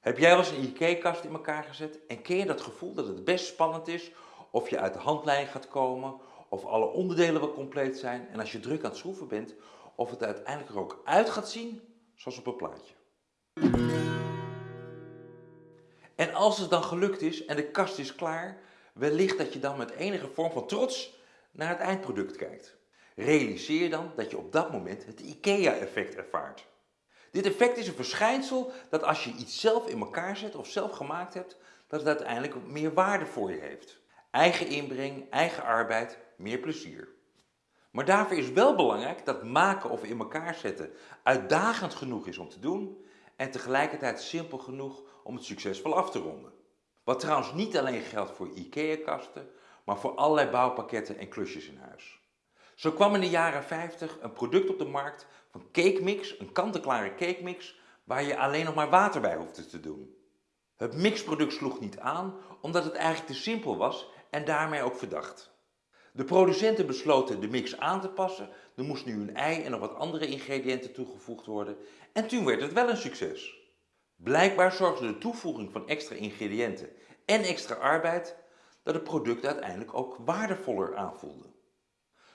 Heb jij wel eens een IKEA-kast in elkaar gezet en ken je dat gevoel dat het best spannend is of je uit de handlijn gaat komen, of alle onderdelen wel compleet zijn en als je druk aan het schroeven bent, of het uiteindelijk er ook uit gaat zien zoals op een plaatje. En als het dan gelukt is en de kast is klaar, wellicht dat je dan met enige vorm van trots naar het eindproduct kijkt. Realiseer dan dat je op dat moment het IKEA-effect ervaart. Dit effect is een verschijnsel dat als je iets zelf in elkaar zet of zelf gemaakt hebt, dat het uiteindelijk meer waarde voor je heeft. Eigen inbreng, eigen arbeid, meer plezier. Maar daarvoor is wel belangrijk dat maken of in elkaar zetten uitdagend genoeg is om te doen en tegelijkertijd simpel genoeg om het succesvol af te ronden. Wat trouwens niet alleen geldt voor IKEA-kasten, maar voor allerlei bouwpakketten en klusjes in huis. Zo kwam in de jaren 50 een product op de markt van Cake Mix, een kant-en-klare cake mix, waar je alleen nog maar water bij hoefde te doen. Het mixproduct sloeg niet aan omdat het eigenlijk te simpel was en daarmee ook verdacht. De producenten besloten de mix aan te passen, er moest nu een ei en nog wat andere ingrediënten toegevoegd worden en toen werd het wel een succes. Blijkbaar zorgde de toevoeging van extra ingrediënten en extra arbeid dat het product uiteindelijk ook waardevoller aanvoelde.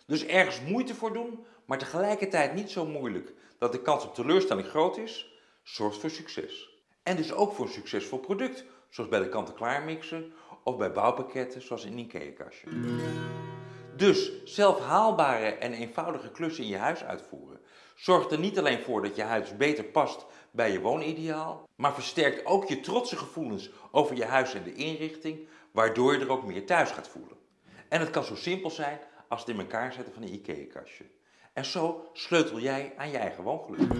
Dus ergens moeite voor doen, maar tegelijkertijd niet zo moeilijk dat de kans op teleurstelling groot is, zorgt voor succes. En dus ook voor een succesvol product, zoals bij de kant-en-klaar mixen of bij bouwpakketten zoals in een IKEA-kastje. Dus zelf haalbare en eenvoudige klussen in je huis uitvoeren zorgt er niet alleen voor dat je huis beter past bij je woonideaal, maar versterkt ook je trotse gevoelens over je huis en de inrichting, waardoor je er ook meer thuis gaat voelen. En het kan zo simpel zijn als het in elkaar zetten van een IKEA-kastje. En zo sleutel jij aan je eigen woongeluk.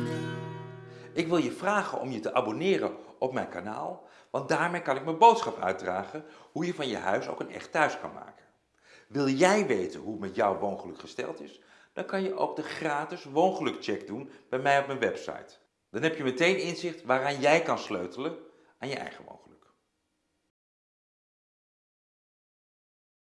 Ik wil je vragen om je te abonneren op mijn kanaal, want daarmee kan ik mijn boodschap uitdragen hoe je van je huis ook een echt thuis kan maken. Wil jij weten hoe het met jouw woongeluk gesteld is? Dan kan je ook de gratis woongelukcheck doen bij mij op mijn website. Dan heb je meteen inzicht waaraan jij kan sleutelen aan je eigen woongeluk.